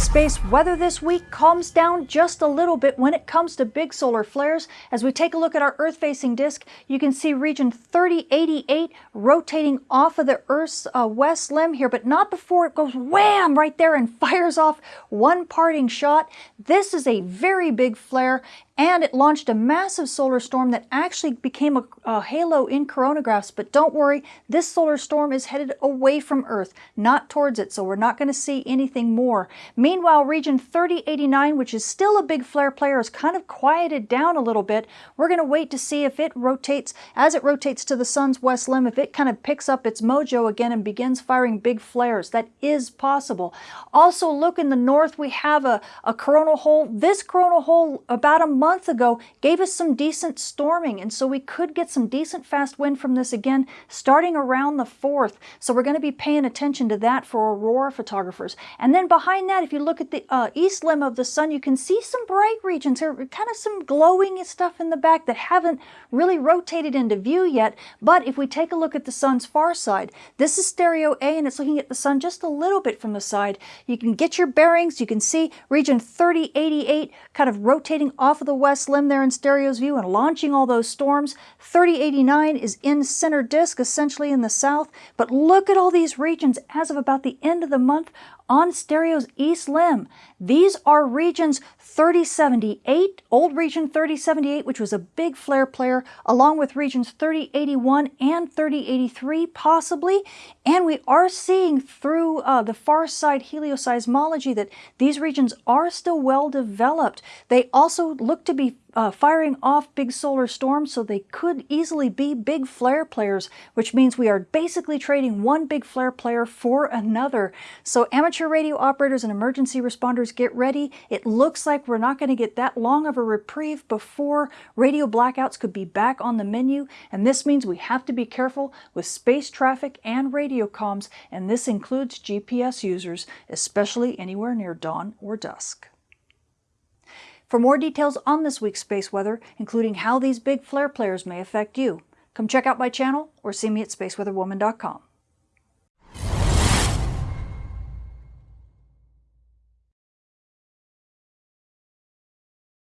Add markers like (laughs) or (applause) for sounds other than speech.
Space weather this week calms down just a little bit when it comes to big solar flares. As we take a look at our Earth-facing disk, you can see region 3088 rotating off of the Earth's uh, west limb here, but not before it goes wham right there and (laughs) fires off one parting shot. This is a very big flare and it launched a massive solar storm that actually became a, a, halo in coronagraphs. But don't worry, this solar storm is headed away from Earth, not towards it, so we're not going to see anything more. Meanwhile, region 3089, which is still a big flare player, is kind of quieted down a little bit. We're going to wait to see if it rotates, as it rotates to the sun's west limb, if it kind of picks up its mojo again and begins firing big flares. That is possible. Also, look in the north, we have a, a coronal hole. This coronal hole, about a month month ago gave us some decent storming, and so we could get some decent fast wind from this again starting around the 4th. So we're going to be paying attention to that for aurora photographers. And then behind that, if you look at the uh, east limb of the sun, you can see some bright regions here, kind of some glowing stuff in the back that haven't really rotated into view yet. But if we take a look at the sun's far side, this is stereo A and it's looking at the sun just a little bit from the side. You can get your bearings. You can see region 3088 kind of rotating off of the west limb there in stereo's view and launching all those storms. 3089 is in center disk, essentially in the south. But look at all these regions as of about the end of the month on stereo's east limb. These are regions 3078, old region 3078, which was a big flare player, along with regions 3081 and 3083 possibly. And we are seeing through uh, the far side helioseismology that these regions are still well developed. They also look to be uh, firing off big solar storms, so they could easily be big flare players, which means we are basically trading one big flare player for another. So amateur radio operators and emergency responders, get ready. It looks like we're not going to get that long of a reprieve before radio blackouts could be back on the menu, and this means we have to be careful with space traffic and radio comms, and this includes GPS users, especially anywhere near dawn or dusk. For more details on this week's space weather, including how these big flare players may affect you, come check out my channel or see me at spaceweatherwoman.com.